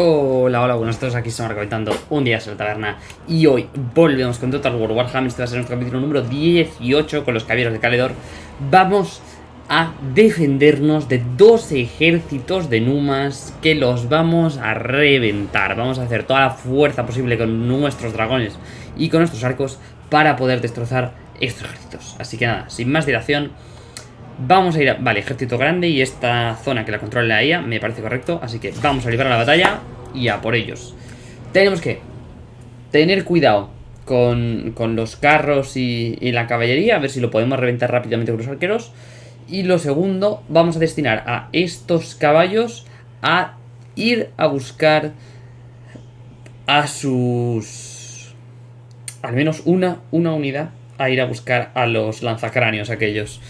Hola, hola, buenos días, aquí estamos comentando un día en la taberna Y hoy volvemos con Total War Warhammer. Este va a ser nuestro capítulo número 18 con los caballeros de Caledor. Vamos a defendernos de dos ejércitos de Numas Que los vamos a reventar. Vamos a hacer toda la fuerza posible con nuestros dragones y con nuestros arcos Para poder destrozar estos ejércitos. Así que nada, sin más dilación Vamos a ir a... Vale, ejército grande y esta zona que la controla la IA me parece correcto. Así que vamos a librar la batalla y a por ellos. Tenemos que tener cuidado con, los carros y, la caballería. A ver si lo podemos reventar rápidamente con los arqueros. Y lo segundo, vamos a destinar a estos caballos a ir a buscar a sus... Al menos una, una unidad a ir a buscar a los lanzacráneos aquellos.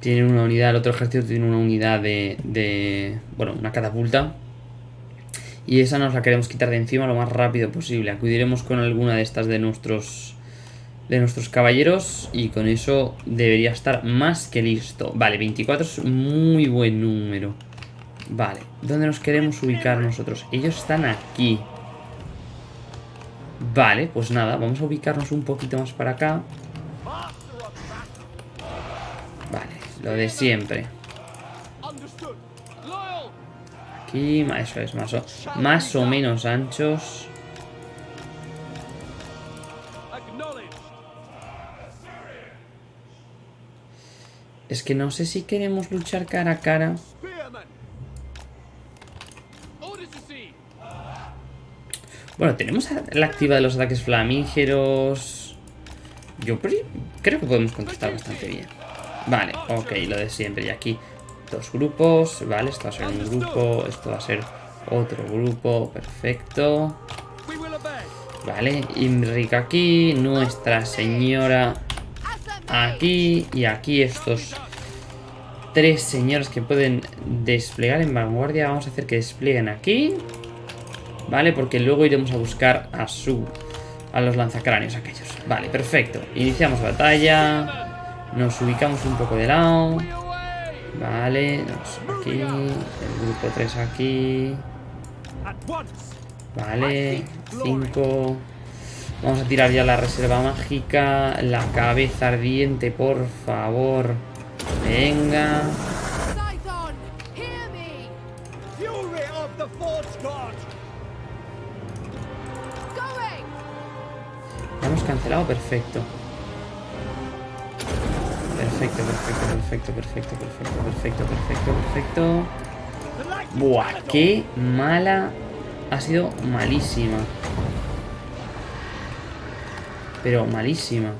Tienen una unidad, el otro ejército tiene una unidad de, bueno, una catapulta. Y esa nos la queremos quitar de encima lo más rápido posible. Acudiremos con alguna de estas de nuestros de nuestros caballeros y con eso debería estar más que listo. Vale, 24 es muy buen número. Vale, ¿dónde nos queremos ubicar nosotros? Ellos están aquí. Vale, pues nada, vamos a ubicarnos un poquito más para acá. Lo de siempre. Aquí, eso es, más o, más o menos anchos. Es que no sé si queremos luchar cara a cara. Bueno, tenemos la activa de los ataques flamígeros. Yo creo que podemos contestar bastante bien. Vale, ok, lo de siempre. Y aquí dos grupos, vale, esto va a ser un grupo, esto va a ser otro grupo, perfecto. Vale, Imric aquí, Nuestra Señora aquí y aquí estos tres señores que pueden desplegar en vanguardia. Vamos a hacer que desplieguen aquí. Vale, porque luego iremos a buscar a su... a los lanzacráneos aquellos. Vale, perfecto. Iniciamos batalla. Nos ubicamos un poco de lado. Vale, aquí. El grupo 3 aquí. Vale, 5. Vamos a tirar ya la reserva mágica. La cabeza ardiente, por favor. Venga. hemos cancelado, perfecto. Perfecto, perfecto, perfecto, perfecto, perfecto, perfecto, perfecto, perfecto. Buah, qué mala. Ha sido malísima. Pero malísima.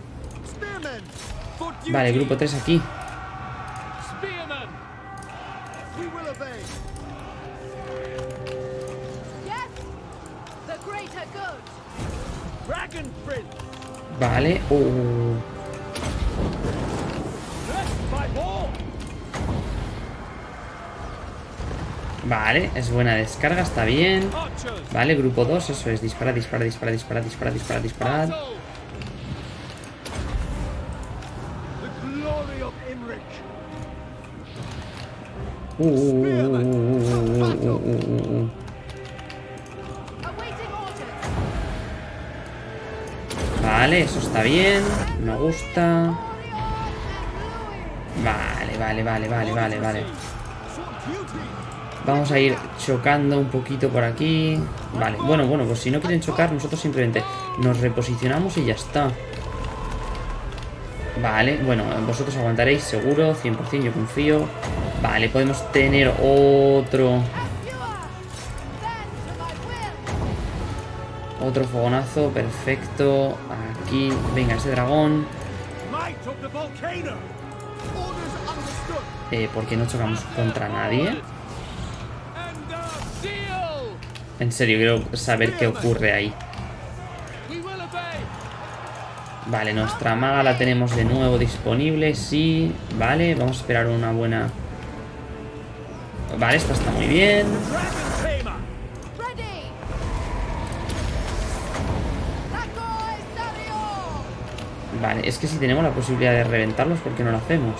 Vale, grupo 3 aquí. Vale. Uh. Vale, es buena descarga, está bien Vale, grupo 2, eso es Dispara, dispara, dispara, dispara, dispara, dispara, dispara Vale, eso está bien Me gusta Vale, vale, vale, vale, vale, vale Vamos a ir chocando un poquito por aquí. Vale, bueno, bueno, pues si no quieren chocar, nosotros simplemente nos reposicionamos y ya está. Vale, bueno, vosotros aguantaréis seguro, 100%, yo confío. Vale, podemos tener otro... Otro fogonazo, perfecto. Aquí, venga, ese dragón. Eh, ¿Por qué no chocamos contra nadie? En serio, quiero saber qué ocurre ahí. Vale, nuestra maga la tenemos de nuevo disponible, sí. Vale, vamos a esperar una buena... Vale, esta está muy bien. Vale, es que si tenemos la posibilidad de reventarlos, ¿por qué no lo hacemos?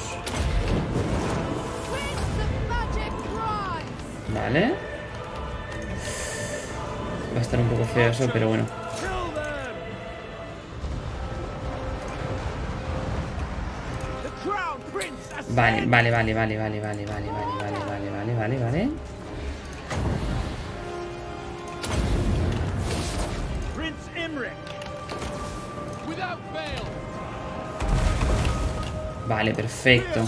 Vale. Va a estar un poco feo eso, pero bueno. Vale, vale, vale, vale, vale, vale, vale, vale, vale, vale, vale, vale, vale. Vale, perfecto.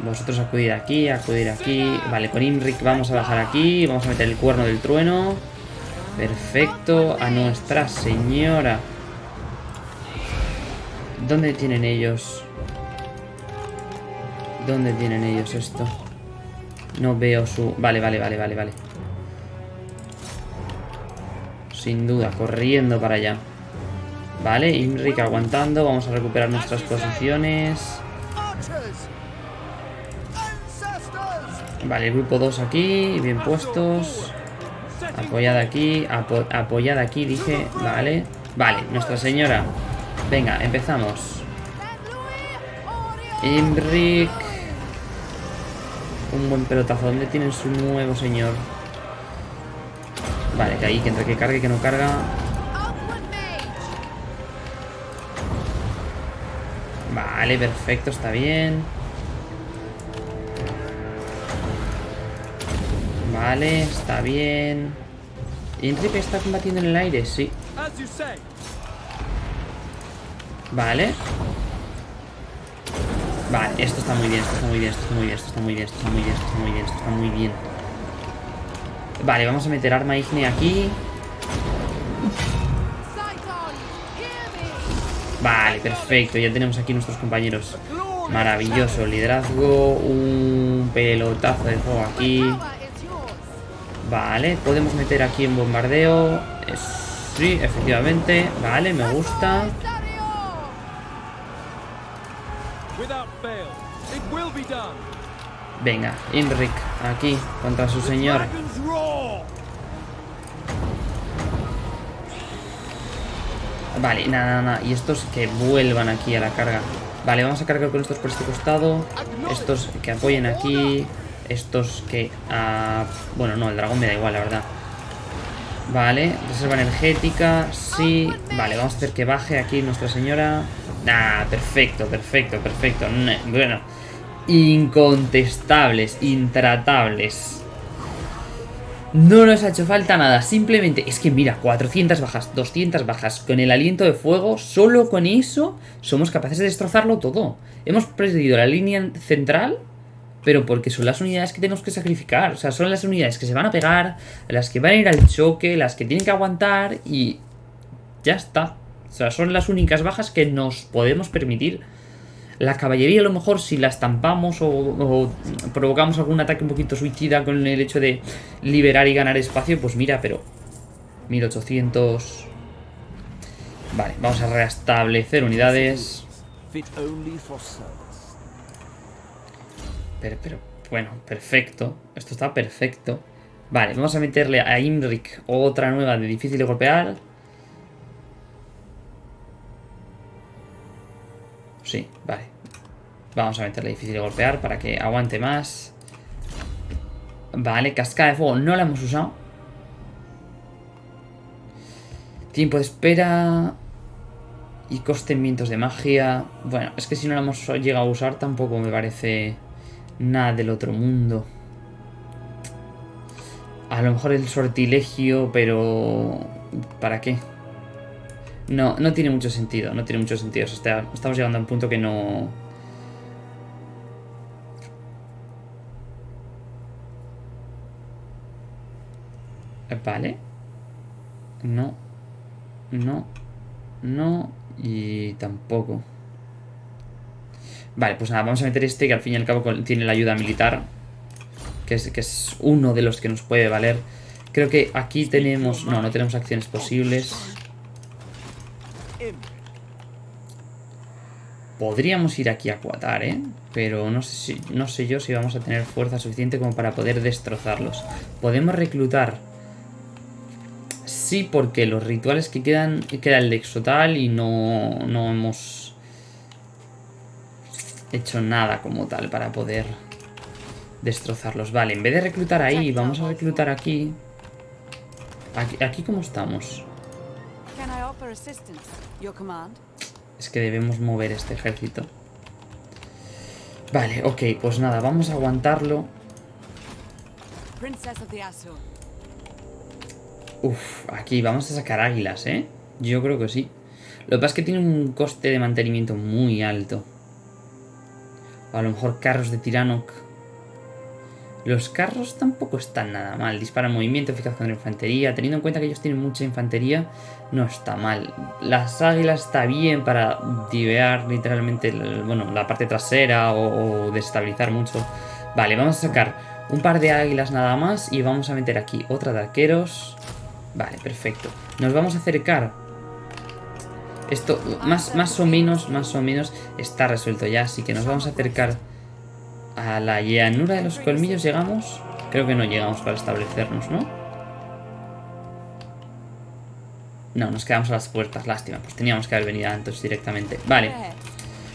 Vosotros acudir aquí, acudir aquí. Vale, con Imric vamos a bajar aquí. Vamos a meter el cuerno del trueno. Perfecto. A Nuestra Señora. ¿Dónde tienen ellos? ¿Dónde tienen ellos esto? No veo su... Vale, vale, vale, vale, vale. Sin duda, corriendo para allá. Vale, Imric aguantando. Vamos a recuperar nuestras posiciones. Vale, grupo 2 aquí, bien puestos. Apoyada aquí, apoyada aquí, dije. Vale. Vale, Nuestra Señora. Venga, empezamos. Imric. Un buen pelotazo. ¿Dónde tienen su nuevo señor? Vale, que ahí, que entre que cargue, que no carga. Vale, perfecto, está bien. Vale, está bien. Imric está combatiendo en el aire, sí. Vale. Vale, esto está muy bien, esto está muy bien, esto está muy bien, esto está muy bien, esto está muy bien, esto está muy bien, esto está muy bien. Vale, vamos a meter arma igne aquí. Vale, perfecto, ya tenemos aquí nuestros compañeros. Maravilloso, liderazgo, un pelotazo de fuego aquí. Vale, podemos meter aquí en bombardeo. Sí, efectivamente. Vale, me gusta. Venga, Imric, aquí, contra su señor. Vale, nada, nada, Y estos que vuelvan aquí a la carga. Vale, vamos a cargar con estos por este costado. Estos que apoyen aquí. Estos que... Ah, bueno, no, el dragón me da igual, la verdad. Vale, reserva energética, sí. Vale, vamos a hacer que baje aquí Nuestra Señora. Ah, perfecto, perfecto, perfecto. Bueno, incontestables, intratables. No nos ha hecho falta nada, simplemente es que mira, 400 bajas, 200 bajas, con el aliento de fuego, solo con eso somos capaces de destrozarlo todo. Hemos perdido la línea central, pero porque son las unidades que tenemos que sacrificar, o sea, son las unidades que se van a pegar, las que van a ir al choque, las que tienen que aguantar y ya está. O sea, son las únicas bajas que nos podemos permitir. La caballería a lo mejor si la estampamos o, provocamos algún ataque un poquito suicida con el hecho de liberar y ganar espacio, pues mira, pero 1800... Vale, vamos a restablecer unidades. Pero, pero, bueno, perfecto. Esto está perfecto. Vale, vamos a meterle a Imric otra nueva de difícil de golpear. Sí, vale. Vamos a meterle difícil de golpear para que aguante más. Vale, cascada de fuego no la hemos usado. Tiempo de espera. Y coste en vientos de magia. Bueno, es que si no la hemos llegado a usar tampoco me parece nada del otro mundo. A lo mejor el sortilegio, pero... ¿Para qué? No, no tiene mucho sentido, no tiene mucho sentido. estamos llegando a un punto que no... Vale. No. No. No. Y tampoco. Vale, pues nada, vamos a meter este que al fin y al cabo tiene la ayuda militar. Que es, que es uno de los que nos puede valer. Creo que aquí tenemos... No, no tenemos acciones posibles. Podríamos ir aquí a cuatar, ¿eh? Pero no sé, no sé yo si vamos a tener fuerza suficiente como para poder destrozarlos. Podemos reclutar... Sí, porque los rituales que quedan... Queda el Exotal y no, no hemos hecho nada como tal para poder destrozarlos. Vale, en vez de reclutar ahí, vamos a reclutar aquí. Aquí, aquí cómo estamos. Es que debemos mover este ejército. Vale, ok, pues nada, vamos a aguantarlo. Uf, aquí vamos a sacar águilas, ¿eh? Yo creo que sí. Lo que pasa es que tiene un coste de mantenimiento muy alto. O a lo mejor carros de Tiranoc. Los carros tampoco están nada mal. Disparan movimiento eficaz contra infantería. Teniendo en cuenta que ellos tienen mucha infantería, no está mal. Las águilas está bien para divear literalmente bueno, la parte trasera o, o desestabilizar mucho. Vale, vamos a sacar un par de águilas nada más y vamos a meter aquí otra de arqueros. Vale, perfecto. Nos vamos a acercar. Esto más, más o menos, más o menos está resuelto ya, así que nos vamos a acercar a la llanura de los colmillos. ¿Llegamos? Creo que no llegamos para establecernos, ¿no? No, nos quedamos a las puertas, lástima. Pues teníamos que haber venido antes directamente. Vale.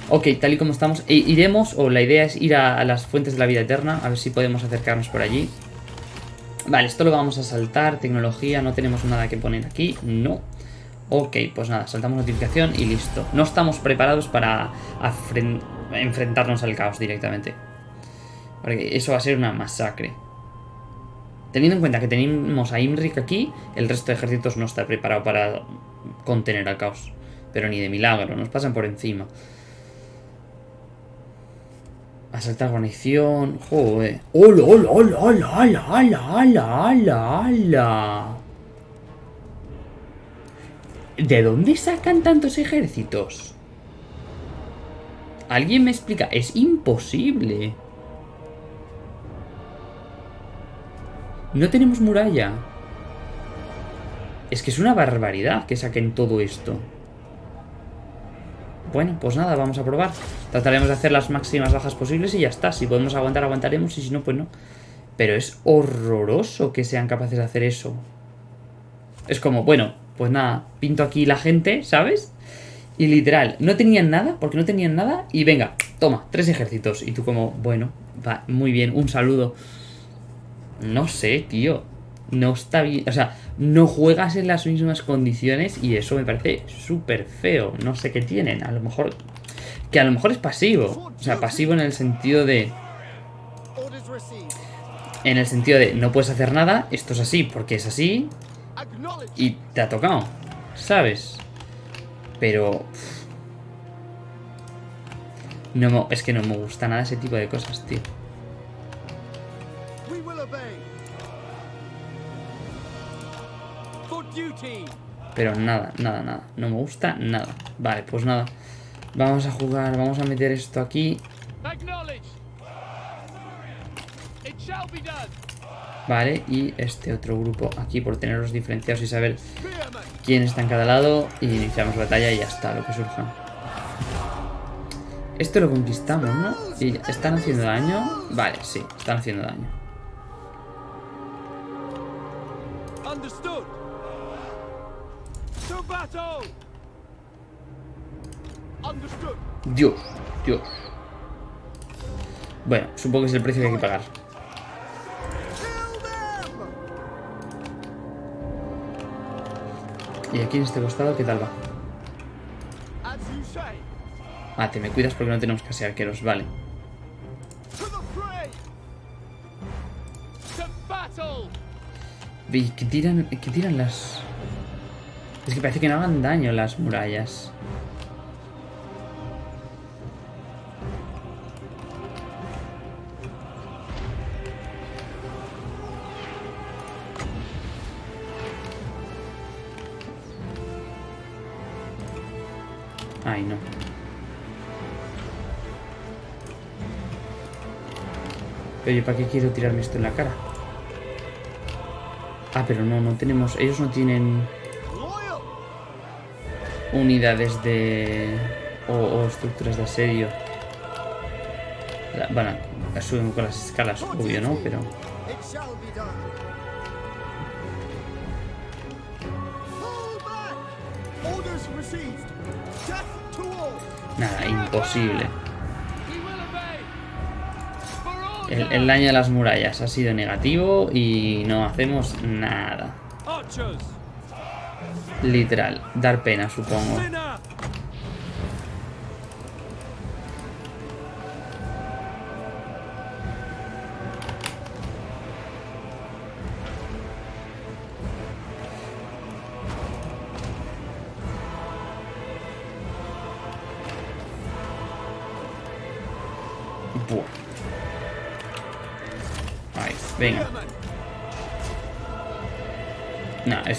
Ok, tal y como estamos, e- iremos, o la idea es ir a las fuentes de la vida eterna, a ver si podemos acercarnos por allí. Vale, esto lo vamos a saltar, tecnología, no tenemos nada que poner aquí, no. Ok, pues nada, saltamos notificación y listo. No estamos preparados para enfrentarnos al caos directamente. Porque eso va a ser una masacre. Teniendo en cuenta que tenemos a Imrik aquí, el resto de ejércitos no está preparado para contener al caos. Pero ni de milagro, nos pasan por encima. Asaltar guarnición. Joder. ¡Hola, hola, hola, hola, hola, hola, hola, hola! ¿De dónde sacan tantos ejércitos? ¿Alguien me explica? Es imposible. No tenemos muralla. Es que es una barbaridad que saquen todo esto. Bueno, pues nada, vamos a probar. Trataremos de hacer las máximas bajas posibles y ya está. Si podemos aguantar, aguantaremos y si no, pues no. Pero es horroroso que sean capaces de hacer eso. Es como, bueno, pues nada, pinto aquí la gente, ¿sabes? Y literal, no tenían nada, porque no tenían nada, y venga, toma, tres ejércitos. Y tú como, bueno, va, muy bien, un saludo. No sé, tío. No está bien. O sea, no juegas en las mismas condiciones y eso me parece súper feo. No sé qué tienen. A lo mejor. Que a lo mejor es pasivo. O sea, pasivo en el sentido de. En el sentido de no puedes hacer nada. Esto es así porque es así. Y te ha tocado. ¿Sabes? Pero. No es que no me gusta nada ese tipo de cosas, tío. Pero nada, nada, nada. No me gusta nada. Vale, pues nada. Vamos a jugar, vamos a meter esto aquí. Vale, y este otro grupo aquí por tenerlos diferenciados y saber quién está en cada lado. Y iniciamos batalla y ya está, lo que surja. Esto lo conquistamos, ¿no? ¿Y están haciendo daño? Vale, sí, están haciendo daño. Dios, Dios. Bueno, supongo que es el precio que hay que pagar. Y aquí en este costado, ¿qué tal va? Ah, te me cuidas porque no tenemos casi arqueros, vale. To the fray. To battle. ¿Y qué tiran, qué tiran las...? Es que parece que no hagan daño las murallas. Ay, no. Pero ¿y para qué quiero tirarme esto en la cara? Ah, pero no, no tenemos... Ellos no tienen unidades de... o, estructuras de asedio. Bueno, a con las escalas, obvio, ¿no? Pero... Nada, imposible. El, el, daño a las murallas ha sido negativo y no hacemos nada. Literal, dar pena, supongo.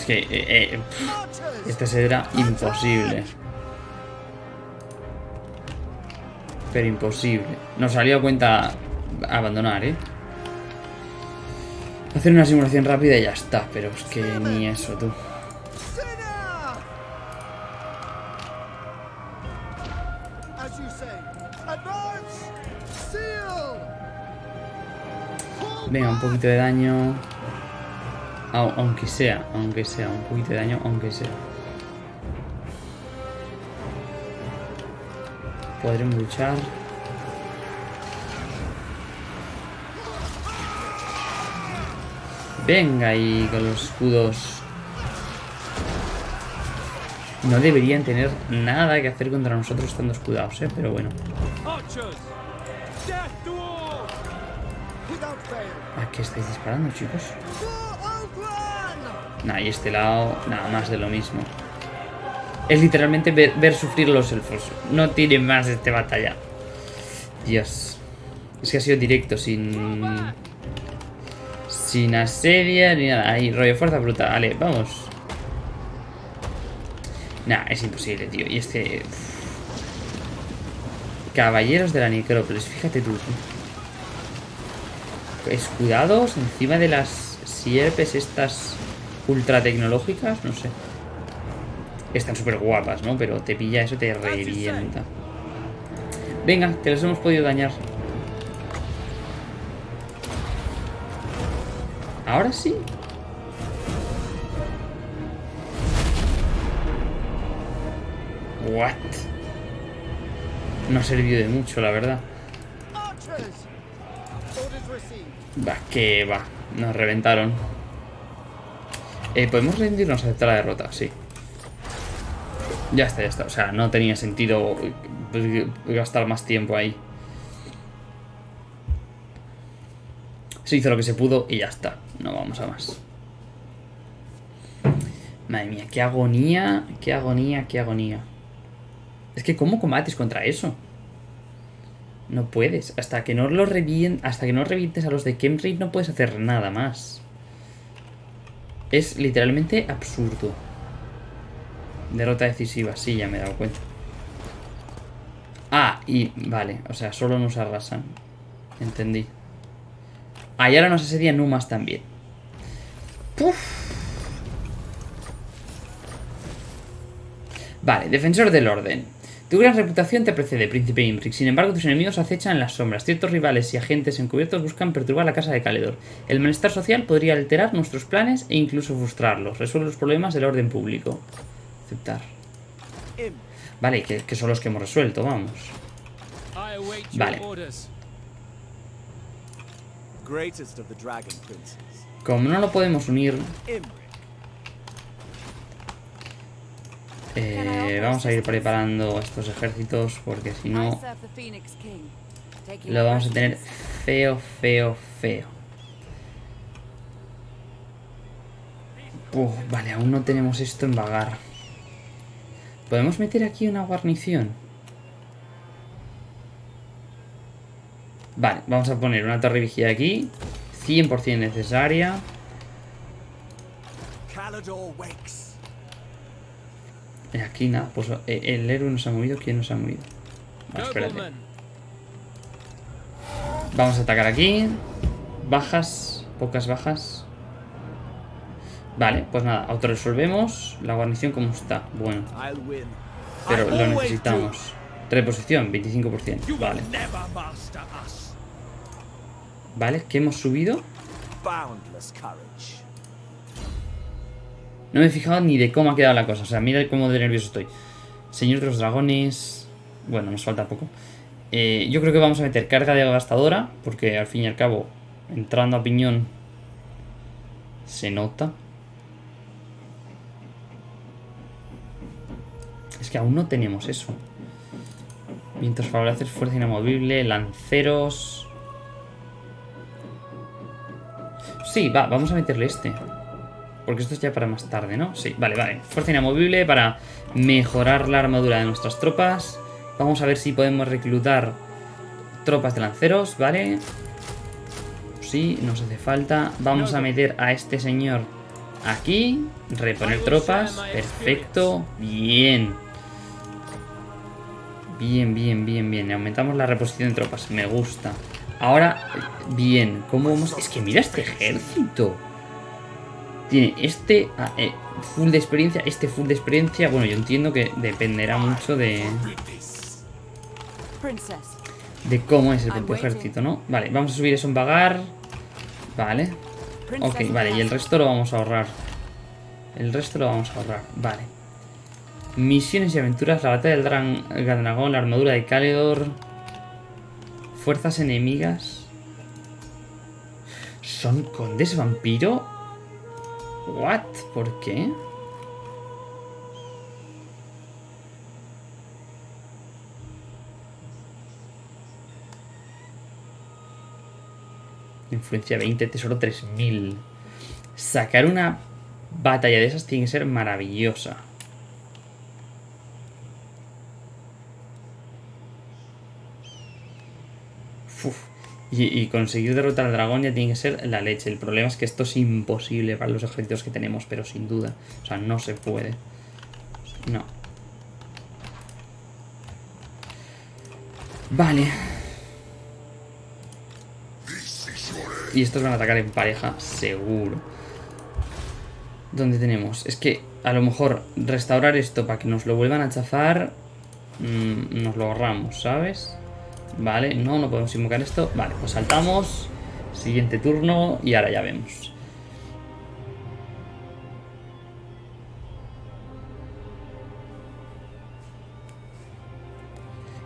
Es que... eh, eh, este será imposible. Pero imposible. Nos salió a cuenta abandonar, ¿eh? Hacer una simulación rápida y ya está. Pero es que ni eso, tú. Venga, un poquito de daño. Au- aunque sea, aunque sea, un poquito de daño, aunque sea. Podremos luchar. Venga ahí con los escudos. No deberían tener nada que hacer contra nosotros estando escudados, ¿eh? Pero bueno. ¿A qué estáis disparando, chicos? Nah, y este lado, nada más de lo mismo. Es literalmente ver, sufrir los elfos. No tiene más esta batalla. Dios. Es que ha sido directo, sin... Sin asedia ni nada. Ahí, rollo fuerza bruta. Vale, vamos. Nah, es imposible, tío. Y este... Caballeros de la necrópolis. Fíjate tú. Escudados encima de las sierpes estas ultra tecnológicas, no sé. Están súper guapas, ¿no? Pero te pilla eso, te revienta. Venga, que los hemos podido dañar. Ahora sí. What? No ha servido de mucho, la verdad. Va, que va. Nos reventaron. Eh, Podemos rendirnos aceptar la derrota, sí. Ya está, ya está. O sea, no tenía sentido eh, gastar más tiempo ahí. Se hizo lo que se pudo y ya está. No vamos a más. Madre mía, qué agonía, qué agonía, qué agonía. Es que ¿cómo combates contra eso? No puedes. Hasta que no lo revien... hasta que no revientes a los de Kemri no puedes hacer nada más. Es literalmente absurdo. Derrota decisiva, sí, ya me he dado cuenta. Ah, y vale, o sea, solo nos arrasan. Entendí. Ah, y ahora nos asedian Numas también. Puf. Vale, defensor del orden. Tu gran reputación te precede, príncipe Imric. Sin embargo, tus enemigos acechan en las sombras. Ciertos rivales y agentes encubiertos buscan perturbar la casa de Caledor. El malestar social podría alterar nuestros planes e incluso frustrarlos. Resuelve los problemas del orden público. Aceptar. Vale, que, que son los que hemos resuelto, vamos. Vale. Como no lo podemos unir, Imric. Eh, vamos a ir preparando estos ejércitos porque si no lo vamos a tener feo, feo, feo. Uf, vale, aún no tenemos esto en vagar. ¿Podemos meter aquí una guarnición? Vale, vamos a poner una torre vigía aquí. 100% necesaria. Calador wakes. Y aquí nada, pues eh, el héroe nos ha movido. ¿Quién nos ha movido? Ah, espérate. Vamos a atacar aquí. Bajas, pocas bajas. Vale, pues nada, autorresolvemos. La guarnición como está. Bueno, pero lo necesitamos. Reposición, 25%. you Vale. Vale, ¿qué hemos subido? do. Boundless courage. No me he fijado ni de cómo ha quedado la cosa. O sea, mira cómo de nervioso estoy. Señor de los dragones. Bueno, nos falta poco. Eh, yo creo que vamos a meter carga devastadora, porque al fin y al cabo, entrando a piñón, se nota. Es que aún no tenemos eso. Vientos favorables, fuerza inamovible, lanceros... Sí, va, vamos a meterle este. Porque esto es ya para más tarde, ¿no? Sí, vale, vale. Fuerza inamovible para mejorar la armadura de nuestras tropas. Vamos a ver si podemos reclutar tropas de lanceros, ¿vale? Sí, nos hace falta. Vamos a meter a este señor aquí. Reponer tropas. Perfecto. Bien. Bien, bien, bien, bien. Aumentamos la reposición de tropas. Me gusta. Ahora, bien. ¿Cómo vamos? Es que mira este ejército. Tiene este ah, eh, full de experiencia, este full de experiencia. Bueno, yo entiendo que dependerá mucho de, de cómo es el propio ejército, ¿no? Vale, vamos a subir eso en vagar. Vale. Ok, vale, y el resto lo vamos a ahorrar. El resto lo vamos a ahorrar, vale. Misiones y aventuras, la batalla del dran- dragón, la armadura de Caledor. Fuerzas enemigas. ¿Son condes vampiro? ¿What? ¿Por qué? Influencia 20, tesoro 3000. Sacar una batalla de esas tiene que ser maravillosa. Uf. Y, conseguir derrotar al dragón ya tiene que ser la leche. El problema es que esto es imposible para los ejércitos que tenemos, pero sin duda. O sea, no se puede. No. Vale. Y estos van a atacar en pareja, seguro. ¿Dónde tenemos? Es que a lo mejor restaurar esto para que nos lo vuelvan a chafar. mm, nos lo ahorramos, ¿sabes? Vale, no, no podemos invocar esto. Vale, pues saltamos. Siguiente turno y ahora ya vemos.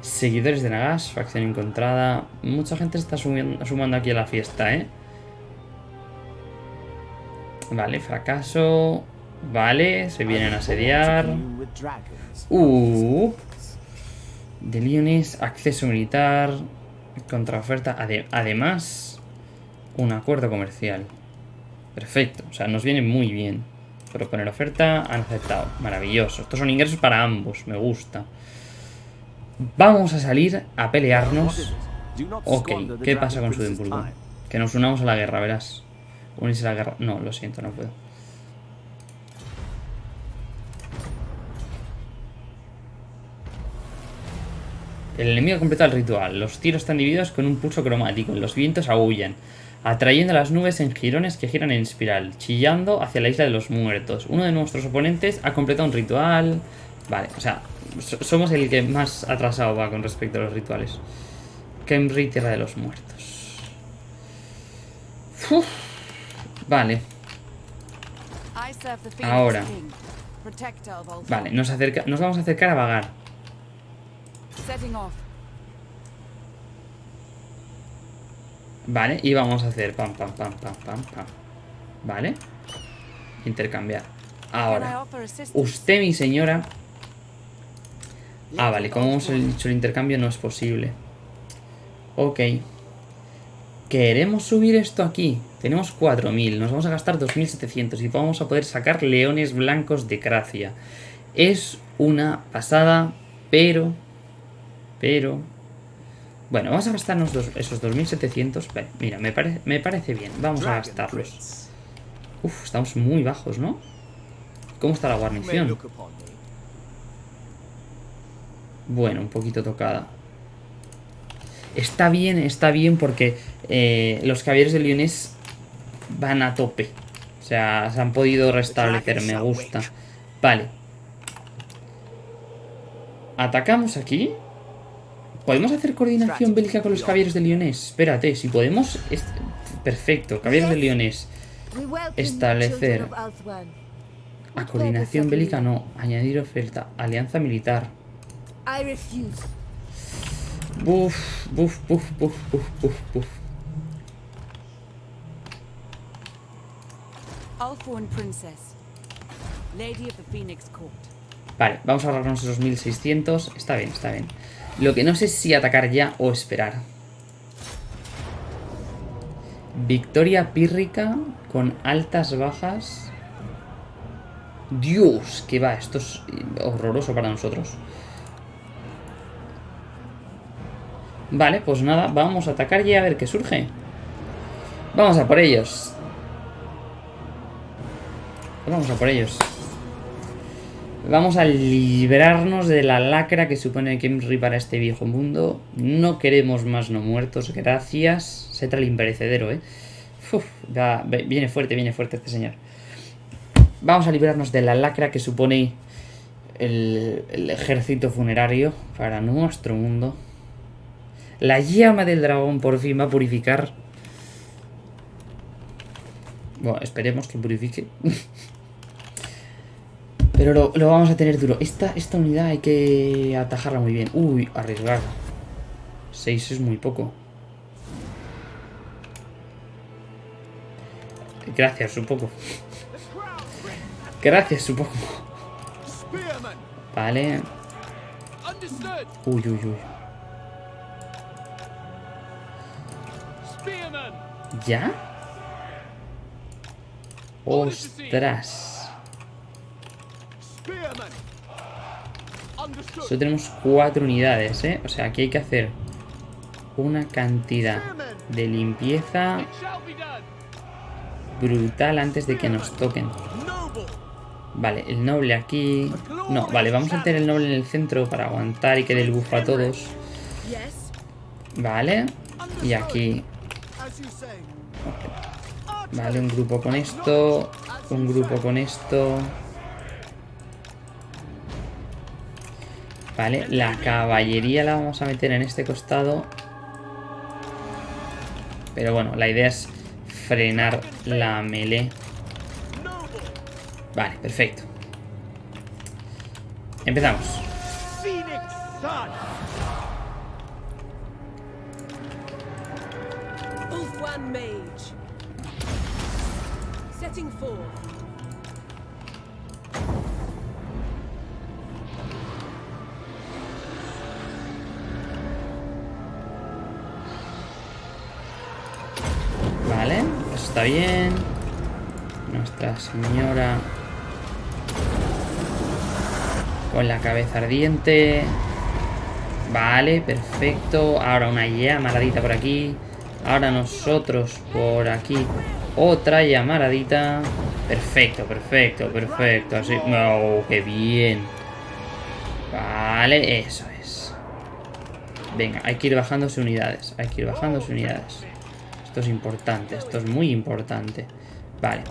Seguidores de Nagas, facción encontrada. Mucha gente está sumiendo- sumando aquí a la fiesta, ¿eh? Vale, fracaso. Vale, se vienen a asediar. Uh. De Leones, acceso militar. Contraoferta. ade- además, un acuerdo comercial. Perfecto. O sea, nos viene muy bien. Proponer oferta, han aceptado. Maravilloso. Estos son ingresos para ambos. Me gusta. Vamos a salir a pelearnos. Ok, ¿qué pasa con time. Que nos unamos a la guerra, verás. Unirse a la guerra. No, lo siento, no puedo. El enemigo completa el ritual. Los tiros están divididos con un pulso cromático. Los vientos aullan, atrayendo a las nubes en jirones que giran en espiral, chillando hacia la isla de los muertos. Uno de nuestros oponentes ha completado un ritual. Vale, o sea, so- somos el que más atrasado va con respecto a los rituales. Kemri, tierra de los muertos. Uf. Vale, Ahora. Vale, nos, acerca, nos vamos a acercar a vagar. Setting off. Vale, y vamos a hacer pam, pam, pam, pam, pam, pam. Vale. Intercambiar. Ahora, usted, mi señora. Ah, vale, como hemos dicho, el intercambio no es posible. Ok. Queremos subir esto aquí. Tenemos 4.000. Nos vamos a gastar 2.700 y vamos a poder sacar leones blancos de Gracia. Es una pasada, pero... Pero... Bueno, vamos a gastarnos dos- esos 2.700. Vale, mira, me, pare- me parece bien. Vamos a gastarlos. Uf, estamos muy bajos, ¿no? ¿Cómo está la guarnición? Bueno, un poquito tocada. Está bien, está bien porque eh, los caballeros de Lyonés van a tope. O sea, se han podido restablecer, me gusta. Vale. Atacamos aquí. ¿Podemos hacer coordinación bélica con los caballeros de Lyonés? Espérate, si podemos... es- Perfecto, caballeros de Lyonés. Establecer. A coordinación bélica no. Añadir oferta. Alianza militar. Buf, buf, buf, buf, buf, buf, buf. Althorn Princess. Lady of the Phoenix Court. Vale, vamos a ahorrarnos esos 1600. Está bien, está bien. Lo que no sé es si atacar ya o esperar. Victoria pírrica con altas bajas. Dios, que va, esto es horroroso para nosotros. Vale, pues nada, vamos a atacar ya a ver qué surge. Vamos a por ellos. Vamos a por ellos. Vamos a librarnos de la lacra que supone Kemri para este viejo mundo. No queremos más no muertos, gracias. Se trae el imperecedero, eh. Uf, viene fuerte, viene fuerte este señor. Vamos a librarnos de la lacra que supone el, el ejército funerario para nuestro mundo. La llama del dragón por fin va a purificar. Bueno, esperemos que purifique. Pero lo, lo vamos a tener duro. Esta, esta unidad hay que atajarla muy bien. Uy, arriesgar. 6 es muy poco. Gracias, supongo. Gracias, supongo. Vale. Uy, uy, uy. ¿Ya? Ostras. Solo tenemos cuatro unidades, ¿eh? O sea, aquí hay que hacer una cantidad de limpieza brutal antes de que nos toquen. Vale, el noble aquí... No, vale, vamos a meter el noble en el centro para aguantar y que dé el buff a todos. Vale. Y aquí... Vale, un grupo con esto. Un grupo con esto. Vale, la caballería la vamos a meter en este costado. Pero bueno, la idea es frenar la melee. Vale, perfecto. Empezamos. Setting forth. Está bien. Nuestra señora con la cabeza ardiente. Vale, perfecto. Ahora una llamaradita por aquí. Ahora nosotros por aquí. Otra llamaradita. Perfecto, perfecto, perfecto. Así. ¡Oh, qué bien! Vale, eso es. Venga, hay que ir bajándose unidades. Hay que ir bajándose unidades. Esto es importante, esto es muy importante. Vale.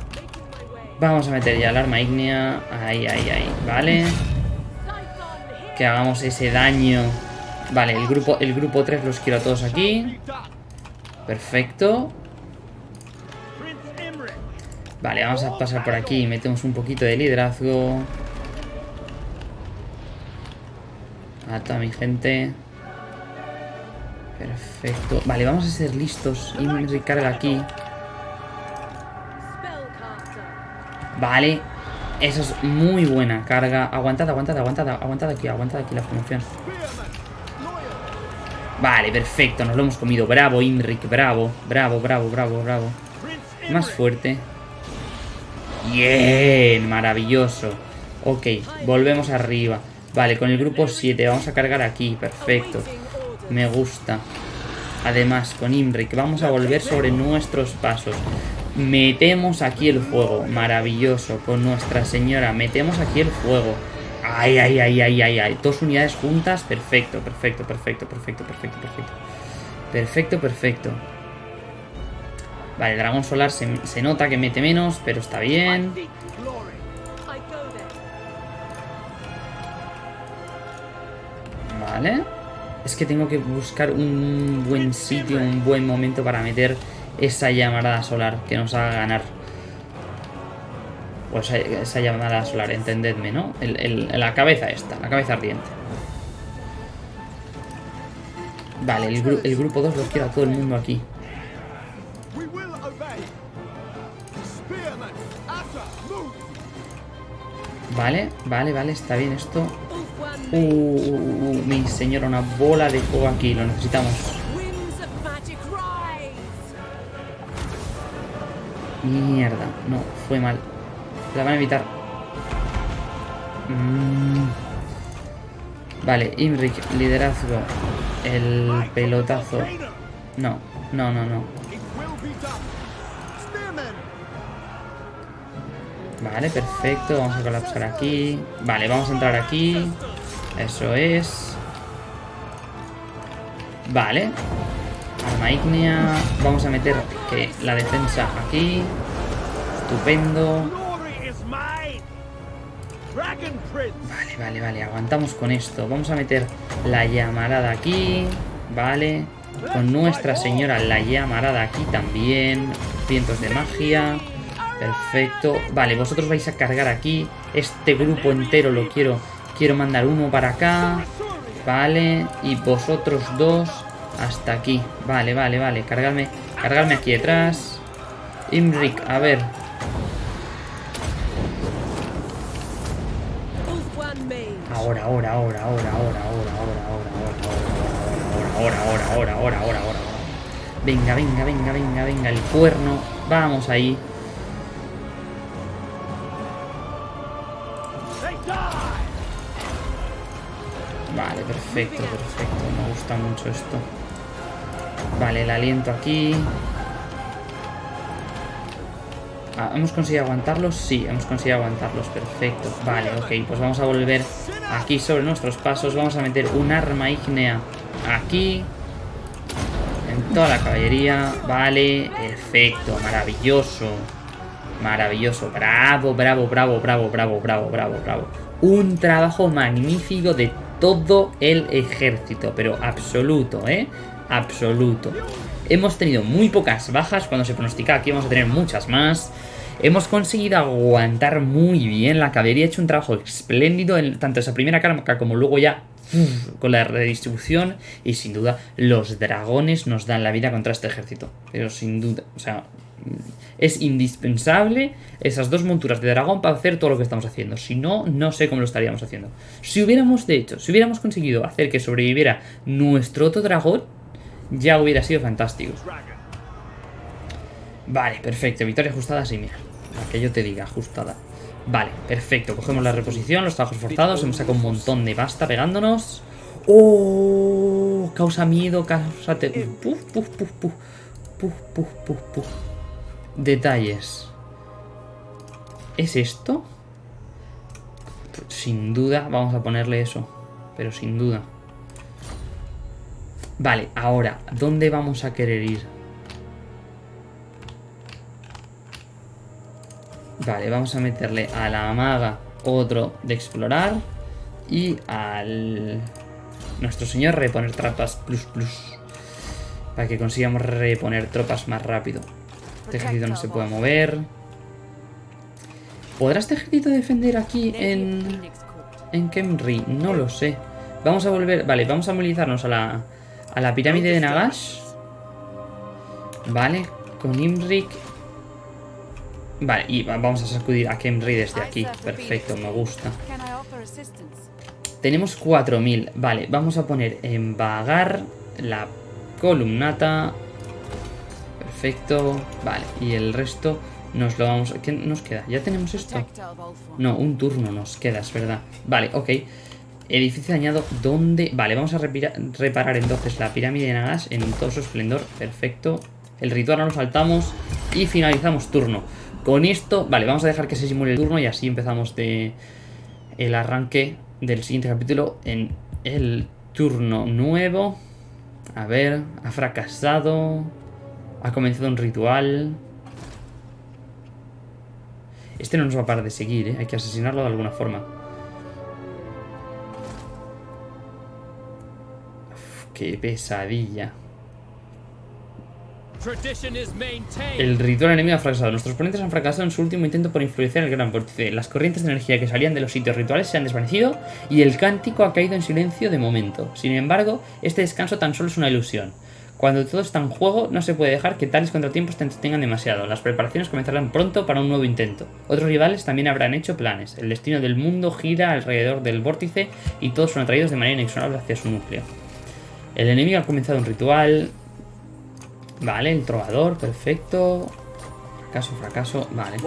Vamos a meter ya el arma ígnea. Ahí, ahí, ahí. Vale. Que hagamos ese daño. Vale, el grupo, el grupo 3 los quiero a todos aquí. Perfecto. Vale, vamos a pasar por aquí. Metemos un poquito de liderazgo. A toda mi gente. Perfecto. Vale, vamos a ser listos. Y recarga aquí. Vale. Eso es muy buena carga. Aguantad, aguantad, aguantad, aguantad aquí, aguantad aquí la formación. Vale, perfecto, nos lo hemos comido. Bravo, Imric, bravo, bravo, bravo, bravo, bravo. Más fuerte. Bien, maravilloso. Ok, volvemos arriba. Vale, con el grupo 7 vamos a cargar aquí. Perfecto. Me gusta. Además, con Imric vamos a volver sobre nuestros pasos. Metemos aquí el fuego. Maravilloso. Con Nuestra Señora. Metemos aquí el fuego. Ay, ay, ay, ay, ay, ay. Dos unidades juntas. Perfecto, perfecto, perfecto, perfecto, perfecto, perfecto. Perfecto, perfecto. Vale, dragón solar se, se nota que mete menos, pero está bien. Vale. Es que tengo que buscar un buen sitio, un buen momento para meter esa llamarada solar que nos haga ganar. O esa, esa llamarada solar, entendedme, ¿no? La cabeza esta, la cabeza ardiente. Vale, el, gru- el grupo 2 lo quiero a todo el mundo aquí. Vale, vale, vale, está bien esto. Uh, uh, uh, uh, mi señora, una bola de fuego aquí, lo necesitamos. Winds of Magic Rise. Mierda, no, fue mal. La van a evitar. Mm. Vale, Imric, liderazgo. El pelotazo. No, no, no, no. Vale, perfecto. Vamos a colapsar aquí. Vale, vamos a entrar aquí. Eso es. Vale. Arma ígnea. Vamos a meter que la defensa aquí. Estupendo. Vale, vale, vale. Aguantamos con esto. Vamos a meter la llamarada aquí. Vale. Con Nuestra Señora la llamarada aquí también. Vientos de magia. Perfecto. Vale, vosotros vais a cargar aquí. Este grupo entero lo quiero. Quiero mandar uno para acá. Vale. Y vosotros dos hasta aquí. Vale, vale, vale. Cargadme. Cargadme aquí detrás. Imric, a ver. Mage. Ahora, ahora, ahora, ahora, ahora, ahora, ahora, ahora, ahora, ahora, ahora, ahora, ahora, ahora, ahora, ahora. Venga, venga, venga, venga, venga, el cuerno. Vamos ahí. Perfecto, perfecto. Me gusta mucho esto. Vale, el aliento aquí. Ah, ¿Hemos conseguido aguantarlos? Sí, hemos conseguido aguantarlos. Perfecto. Vale, ok. Pues vamos a volver aquí sobre nuestros pasos. Vamos a meter un arma ígnea aquí. En toda la caballería. Vale, perfecto. Maravilloso. Maravilloso. Bravo, bravo, bravo, bravo, bravo, bravo, bravo, bravo. Un trabajo magnífico de todo el ejército. Pero absoluto, ¿eh? Absoluto. Hemos tenido muy pocas bajas. Cuando se pronosticaba que íbamos a tener muchas más. Hemos conseguido aguantar muy bien. La caballería ha hecho un trabajo espléndido en tanto esa primera carga como luego ya con la redistribución. Y sin duda, los dragones nos dan la vida contra este ejército. Pero sin duda, o sea, es indispensable esas dos monturas de dragón para hacer todo lo que estamos haciendo. Si no, no sé cómo lo estaríamos haciendo. Si hubiéramos, de hecho, si hubiéramos conseguido hacer que sobreviviera nuestro otro dragón, ya hubiera sido fantástico. Vale, perfecto. Victoria ajustada, sí, mira. La que yo te diga, ajustada. Vale, perfecto. Cogemos la reposición, los trabajos forzados. Hemos sacado un montón de basta pegándonos. ¡Oh! Causa miedo, causa... Te... Puf, puf, puf, puf. Puf, puf, puf, puf. Detalles. ¿Es esto? Sin duda, vamos a ponerle eso. Pero sin duda. Vale, ahora, ¿dónde vamos a querer ir? Vale, vamos a meterle a la maga otro de explorar. Y al... Nuestro señor reponer trampas plus plus. Para que consigamos reponer tropas más rápido. Este ejército no se puede mover. ¿Podrá este ejército defender aquí en... En Kemri? No lo sé. Vamos a volver... Vale, vamos a movilizarnos a la... A la pirámide de Nagash. Vale, con Imrik. Vale, y va- vamos a sacudir a Kemri desde aquí. Perfecto, me gusta. Tenemos 4000. Vale, vamos a poner en vagar la columnata. Perfecto. Vale, y el resto nos lo vamos... ¿Qué nos queda? ¿Ya tenemos esto? No, un turno nos queda, es verdad. Vale, ok. Edificio dañado, ¿dónde? Vale, vamos a reparar entonces la pirámide de Nagas en todo su esplendor. Perfecto. El ritual no lo saltamos y finalizamos turno. Con esto, vale, vamos a dejar que se simule el turno y así empezamos de el arranque del siguiente capítulo en el turno nuevo. A ver, ha fracasado. Ha comenzado un ritual. Este no nos va a parar de seguir, ¿eh? Hay que asesinarlo de alguna forma. Uf, qué pesadilla. El ritual enemigo ha fracasado. Nuestros oponentes han fracasado en su último intento por influenciar el gran vórtice. Las corrientes de energía que salían de los sitios rituales se han desvanecido y el cántico ha caído en silencio de momento. Sin embargo, este descanso tan solo es una ilusión. Cuando todo está en juego, no se puede dejar que tales contratiempos te entretengan demasiado. Las preparaciones comenzarán pronto para un nuevo intento. Otros rivales también habrán hecho planes. El destino del mundo gira alrededor del vórtice y todos son atraídos de manera inexorable hacia su núcleo. El enemigo ha comenzado un ritual. Vale, el trovador, perfecto. Fracaso, fracaso, vale.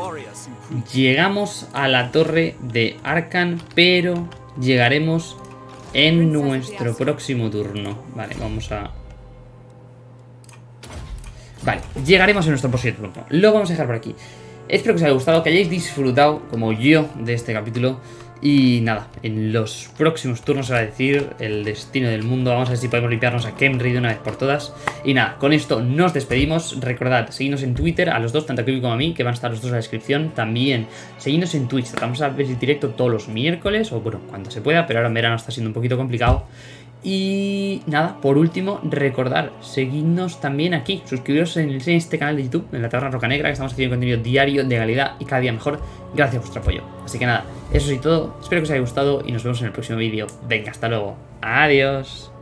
Llegamos a la torre de Arkan, pero llegaremos en nuestro próximo turno. Vale, vamos a... Vale, llegaremos en nuestro próximo turno. Lo vamos a dejar por aquí. Espero que os haya gustado, que hayáis disfrutado, como yo, de este capítulo. Y nada, en los próximos turnos se va a decir el destino del mundo. Vamos a ver si podemos limpiarnos a Kemri de una vez por todas. Y nada, con esto nos despedimos. Recordad, seguidnos en Twitter, a los dos, tanto a Kiwi como a mí, que van a estar los dos en la descripción. También, seguidnos en Twitch. Tratamos a ver el directo todos los miércoles, o bueno, cuando se pueda, pero ahora en verano está siendo un poquito complicado. Y nada, por último, recordar, seguidnos también aquí, suscribiros en este canal de YouTube, en la Taberna Roca Negra, que estamos haciendo contenido diario de calidad y cada día mejor, gracias a vuestro apoyo. Así que nada, eso es todo, espero que os haya gustado y nos vemos en el próximo vídeo. Venga, hasta luego, adiós.